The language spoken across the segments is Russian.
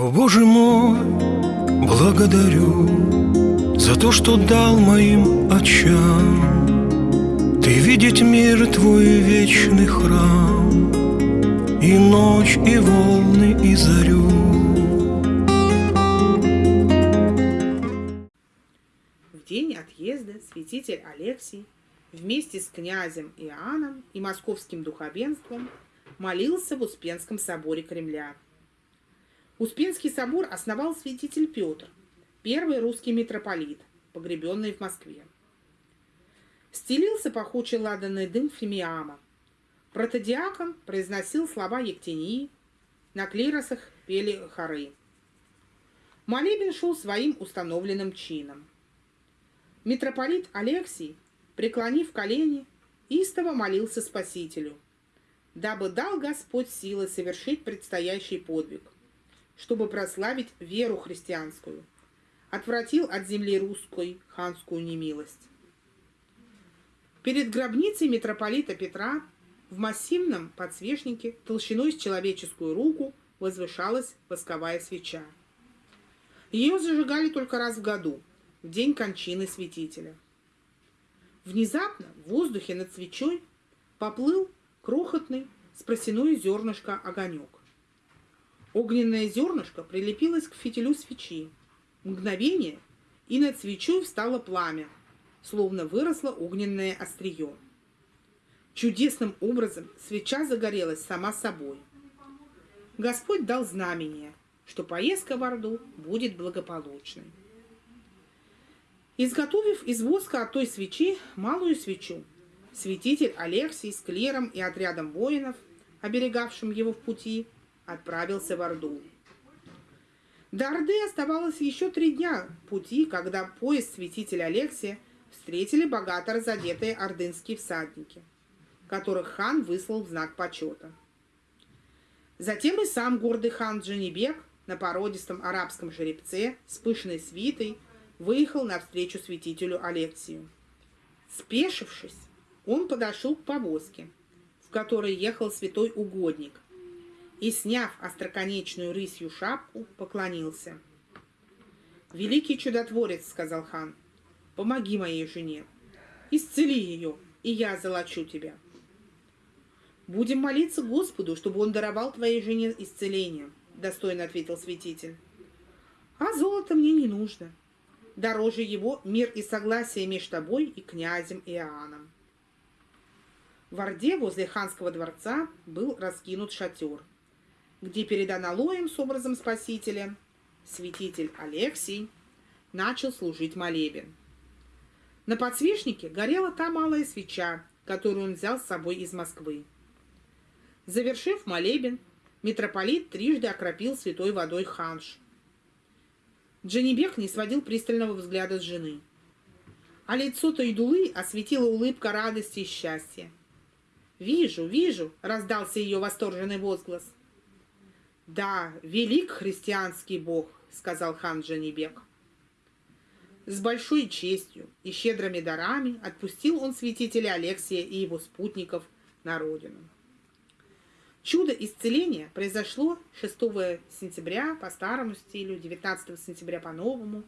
О, Боже мой, благодарю За то, что дал моим очам Ты видеть мир твой вечный храм И ночь, и волны, и зарю В день отъезда святитель Алексий вместе с князем Иоанном и московским духовенством молился в Успенском соборе Кремля. Успенский собор основал святитель Петр, первый русский митрополит, погребенный в Москве. Стелился пахучий ладанный дым фимиама. Протодиакон произносил слова Ектении, на клиросах пели хоры. Молебен шел своим установленным чином. Митрополит Алексий, преклонив колени, истово молился Спасителю – дабы дал Господь силы совершить предстоящий подвиг, чтобы прославить веру христианскую, отвратил от земли русской ханскую немилость. Перед гробницей митрополита Петра в массивном подсвечнике толщиной с человеческую руку возвышалась восковая свеча. Ее зажигали только раз в году, в день кончины святителя. Внезапно в воздухе над свечой поплыл крохотный с просяное зернышко огонек. Огненное зернышко прилепилось к фитилю свечи. Мгновение, и над свечой встало пламя, словно выросло огненное острие. Чудесным образом свеча загорелась сама собой. Господь дал знамение, что поездка в Орду будет благополучной. Изготовив из воска от той свечи малую свечу, святитель Алексий с клером и отрядом воинов, оберегавшим его в пути, отправился в Орду. До Орды оставалось еще три дня пути, когда поезд святителя Алексия встретили богато разодетые ордынские всадники, которых хан выслал в знак почета. Затем и сам гордый хан Джанибек на породистом арабском жеребце с пышной свитой выехал навстречу святителю Алексию. Спешившись, он подошел к повозке, в которой ехал святой угодник, и, сняв остроконечную рысью шапку, поклонился. «Великий чудотворец», — сказал хан, — «помоги моей жене, исцели ее, и я золочу тебя». «Будем молиться Господу, чтобы он даровал твоей жене исцеление», — достойно ответил святитель. «А золото мне не нужно. Дороже его мир и согласие между тобой и князем Иоанном». В Орде возле ханского дворца был раскинут шатер, где перед аналоем с образом Спасителя святитель Алексий начал служить молебен. На подсвечнике горела та малая свеча, которую он взял с собой из Москвы. Завершив молебен, митрополит трижды окропил святой водой ханш. Джанибек не сводил пристального взгляда с жены. А лицо Тойдулы осветила улыбка радости и счастья. «Вижу, вижу!» — раздался ее восторженный возглас. «Да, велик христианский бог!» — сказал хан Джанибек. С большой честью и щедрыми дарами отпустил он святителя Алексия и его спутников на родину. Чудо исцеления произошло 6 сентября по старому стилю, 19 сентября по новому,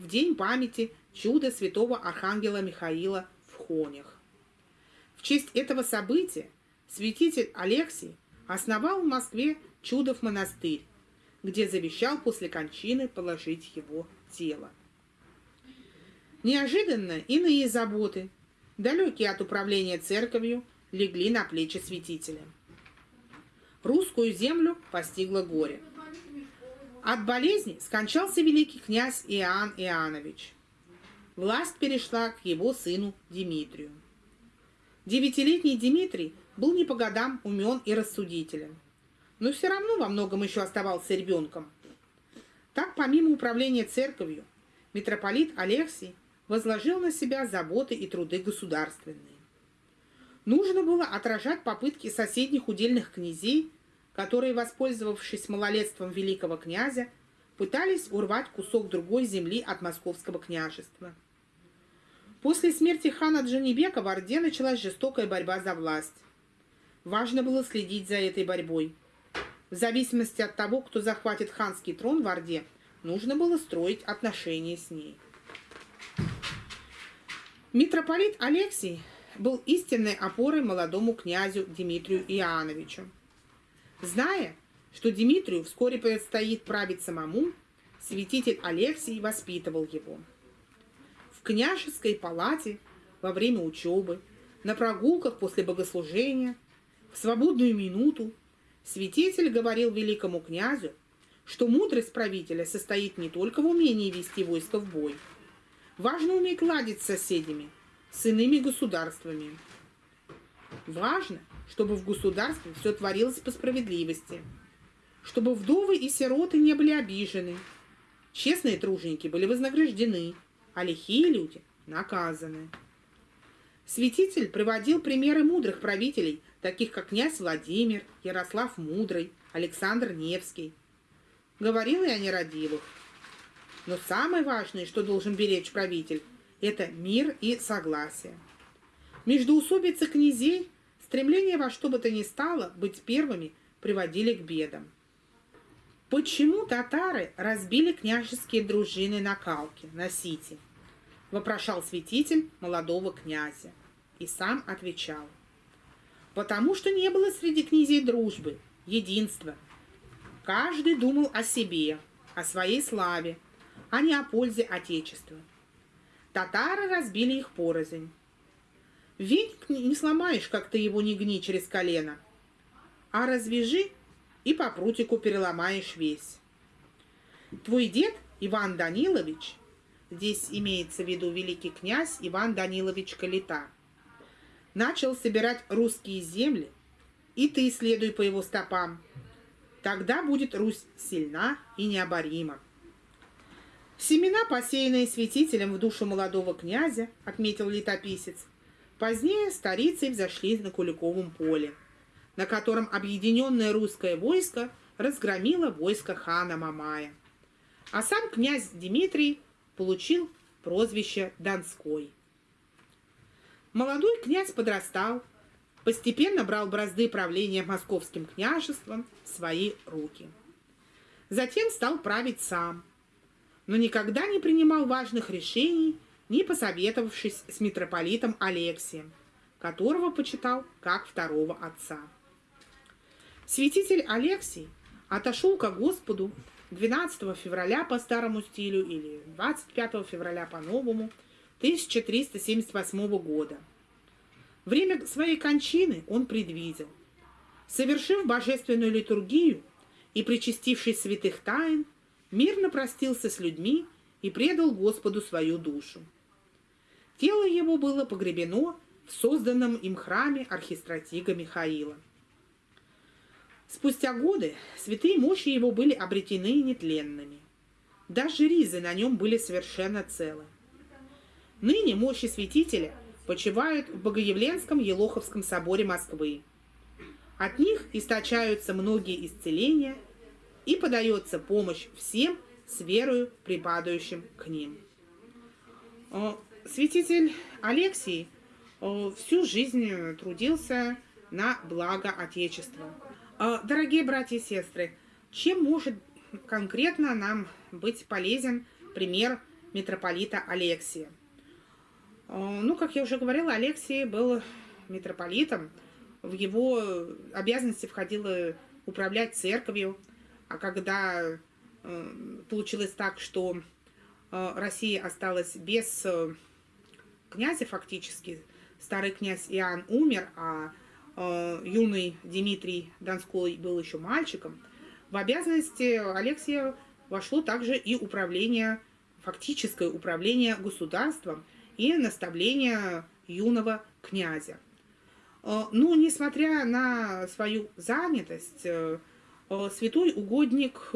в день памяти чуда святого архангела Михаила в Хонях. В честь этого события святитель Алексий основал в Москве Чудов монастырь, где завещал после кончины положить его тело. Неожиданно иные заботы, далекие от управления церковью, легли на плечи святителя. Русскую землю постигло горе. От болезни скончался великий князь Иоанн Иоаннович. Власть перешла к его сыну Дмитрию. Девятилетний Дмитрий был не по годам умен и рассудителен, но все равно во многом еще оставался ребенком. Так, помимо управления церковью, митрополит Алексий возложил на себя заботы и труды государственные. Нужно было отражать попытки соседних удельных князей, которые, воспользовавшись малолетством великого князя, пытались урвать кусок другой земли от московского княжества – После смерти хана Джанибека в Орде началась жестокая борьба за власть. Важно было следить за этой борьбой. В зависимости от того, кто захватит ханский трон в Орде, нужно было строить отношения с ней. Митрополит Алексий был истинной опорой молодому князю Дмитрию Иоанновичу. Зная, что Дмитрию вскоре предстоит править самому, святитель Алексий воспитывал его. В княжеской палате во время учебы, на прогулках после богослужения, в свободную минуту святитель говорил великому князю, что мудрость правителя состоит не только в умении вести войско в бой. Важно уметь ладить с соседями, с иными государствами. Важно, чтобы в государстве все творилось по справедливости, чтобы вдовы и сироты не были обижены, честные труженики были вознаграждены, а лихие люди наказаны. Святитель приводил примеры мудрых правителей, таких как князь Владимир, Ярослав Мудрый, Александр Невский. Говорил и о нерадивых. Но самое важное, что должен беречь правитель, это мир и согласие. Междоусобицы князей, стремление во что бы то ни стало быть первыми, приводили к бедам. Почему татары разбили княжеские дружины на Калке, на Сити? Вопрошал святитель молодого князя и сам отвечал. Потому что не было среди князей дружбы, единства. Каждый думал о себе, о своей славе, а не о пользе Отечества. Татары разбили их порознь. Веник не сломаешь, как ты его не гни через колено, а развяжи и по прутику переломаешь весь. Твой дед Иван Данилович, здесь имеется в виду великий князь Иван Данилович Калита, начал собирать русские земли, и ты следуй по его стопам. Тогда будет Русь сильна и необорима. Семена, посеянные святителем в душу молодого князя, отметил летописец, позднее старицей взошли на Куликовом поле, на котором объединенное русское войско разгромило войско хана Мамая. А сам князь Дмитрий получил прозвище Донской. Молодой князь подрастал, постепенно брал бразды правления московским княжеством в свои руки. Затем стал править сам, но никогда не принимал важных решений, не посоветовавшись с митрополитом Алексием, которого почитал как второго отца. Святитель Алексий отошел ко Господу 12 февраля по старому стилю или 25 февраля по новому – 1378 года. Время своей кончины он предвидел. Совершив божественную литургию и причастившись святых тайн, мирно простился с людьми и предал Господу свою душу. Тело его было погребено в созданном им храме архистратига Михаила. Спустя годы святые мощи его были обретены нетленными. Даже ризы на нем были совершенно целы. Ныне мощи святителя почивают в Богоявленском Елоховском соборе Москвы. От них источаются многие исцеления и подается помощь всем с верою, припадающим к ним. Святитель Алексий всю жизнь трудился на благо Отечества. Дорогие братья и сестры, чем может конкретно нам быть полезен пример митрополита Алексия? Э, ну, как я уже говорила, Алексей был митрополитом. В его обязанности входило управлять церковью. А когда э, получилось так, что э, Россия осталась без князя фактически, старый князь Иоанн умер, а юный Дмитрий Донской был еще мальчиком, в обязанности Алексея вошло также и управление, фактическое управление государством – и наставления юного князя. Э, но, несмотря на свою занятость, э, э, святой угодник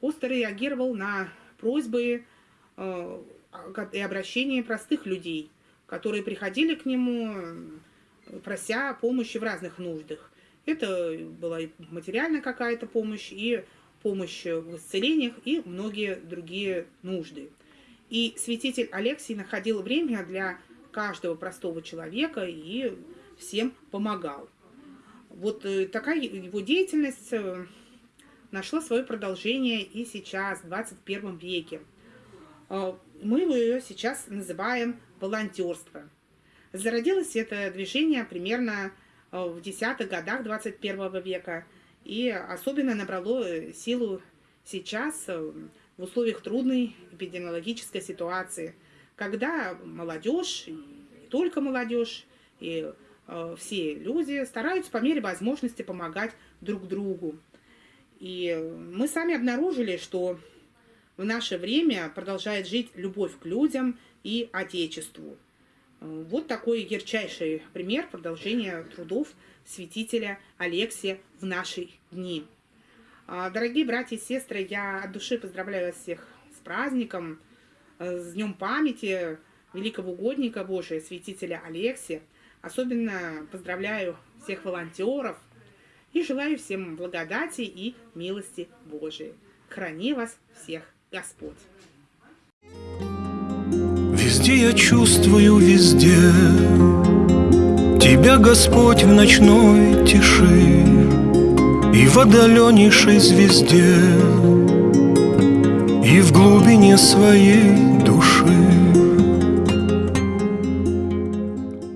остро реагировал на просьбы и обращения простых людей, которые приходили к нему, прося помощи в разных нуждах. Это была и материальная какая-то помощь, и помощь в исцелениях, и многие другие нужды. И святитель Алексий находил время для каждого простого человека и всем помогал. Вот э, такая его деятельность э, нашло свое продолжение и сейчас, в 21 веке. Э, мы ее сейчас называем волонтерство. Зародилось это движение примерно в десятых годах 21 века и особенно набрало силу сейчас в условиях трудной эпидемиологической ситуации, когда молодежь, не только молодежь, и э, все люди стараются по мере возможности помогать друг другу. И мы сами обнаружили, что в наше время продолжает жить любовь к людям и Отечеству. Вот такой ярчайший пример продолжения трудов святителя Алексия в наши дни. А, дорогие братья и сестры, я от души поздравляю вас всех с праздником, э, с Днем памяти великого угодника Божия, святителя Алексия. Особенно поздравляю всех волонтеров и желаю всем благодати и милости Божией. Храни вас всех Господь! Везде я чувствую, везде Тебя, Господь, в ночной тиши И в отдаленнейшей звезде И в глубине своей души